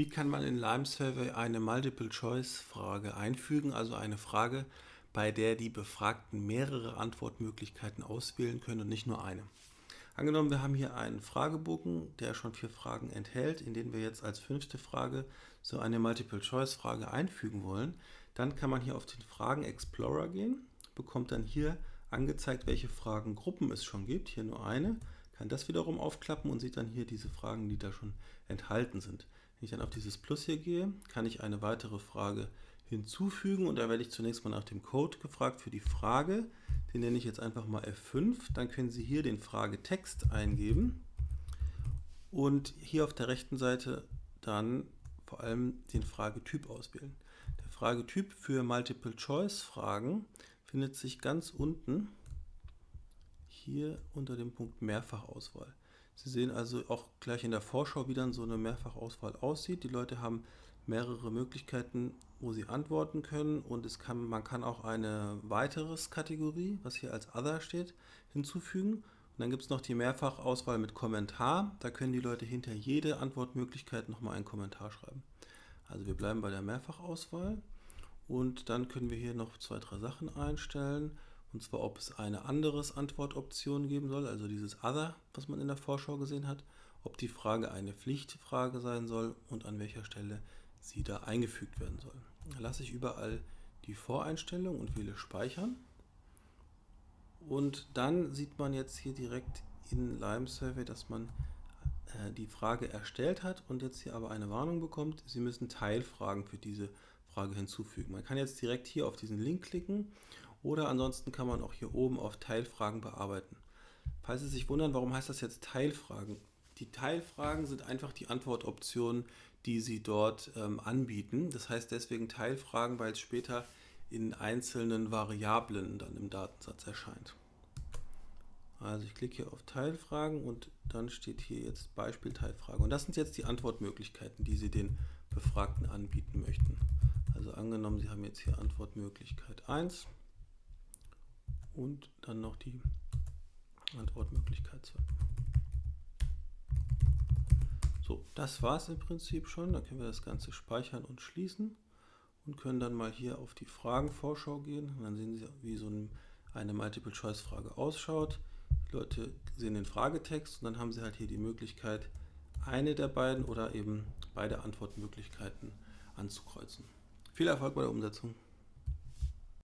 Wie kann man in Lime Survey eine Multiple-Choice-Frage einfügen, also eine Frage, bei der die Befragten mehrere Antwortmöglichkeiten auswählen können und nicht nur eine? Angenommen, wir haben hier einen Fragebogen, der schon vier Fragen enthält, in denen wir jetzt als fünfte Frage so eine Multiple-Choice-Frage einfügen wollen, dann kann man hier auf den Fragen-Explorer gehen, bekommt dann hier angezeigt, welche Fragengruppen es schon gibt, hier nur eine, kann das wiederum aufklappen und sieht dann hier diese Fragen, die da schon enthalten sind. Wenn ich dann auf dieses Plus hier gehe, kann ich eine weitere Frage hinzufügen und da werde ich zunächst mal nach dem Code gefragt für die Frage. Den nenne ich jetzt einfach mal F5. Dann können Sie hier den Fragetext eingeben und hier auf der rechten Seite dann vor allem den Fragetyp auswählen. Der Fragetyp für Multiple-Choice-Fragen findet sich ganz unten hier unter dem Punkt Mehrfachauswahl. Sie sehen also auch gleich in der Vorschau, wie dann so eine Mehrfachauswahl aussieht. Die Leute haben mehrere Möglichkeiten, wo sie antworten können und es kann, man kann auch eine weiteres Kategorie, was hier als Other steht, hinzufügen. Und dann gibt es noch die Mehrfachauswahl mit Kommentar. Da können die Leute hinter jede Antwortmöglichkeit nochmal einen Kommentar schreiben. Also wir bleiben bei der Mehrfachauswahl und dann können wir hier noch zwei, drei Sachen einstellen. Und zwar, ob es eine andere Antwortoption geben soll, also dieses Other, was man in der Vorschau gesehen hat, ob die Frage eine Pflichtfrage sein soll und an welcher Stelle sie da eingefügt werden soll. Da lasse ich überall die Voreinstellung und wähle Speichern. Und dann sieht man jetzt hier direkt in Lime Survey, dass man äh, die Frage erstellt hat und jetzt hier aber eine Warnung bekommt, Sie müssen Teilfragen für diese Frage hinzufügen. Man kann jetzt direkt hier auf diesen Link klicken oder ansonsten kann man auch hier oben auf Teilfragen bearbeiten. Falls Sie sich wundern, warum heißt das jetzt Teilfragen? Die Teilfragen sind einfach die Antwortoptionen, die Sie dort ähm, anbieten. Das heißt deswegen Teilfragen, weil es später in einzelnen Variablen dann im Datensatz erscheint. Also ich klicke hier auf Teilfragen und dann steht hier jetzt Beispiel Teilfrage. Und das sind jetzt die Antwortmöglichkeiten, die Sie den Befragten anbieten möchten. Also angenommen, Sie haben jetzt hier Antwortmöglichkeit 1 und dann noch die Antwortmöglichkeit 2. So, das war es im Prinzip schon. Dann können wir das Ganze speichern und schließen und können dann mal hier auf die Fragenvorschau gehen. Und dann sehen Sie, wie so eine Multiple-Choice-Frage ausschaut. Die Leute sehen den Fragetext und dann haben Sie halt hier die Möglichkeit, eine der beiden oder eben beide Antwortmöglichkeiten anzukreuzen. Viel Erfolg bei der Umsetzung!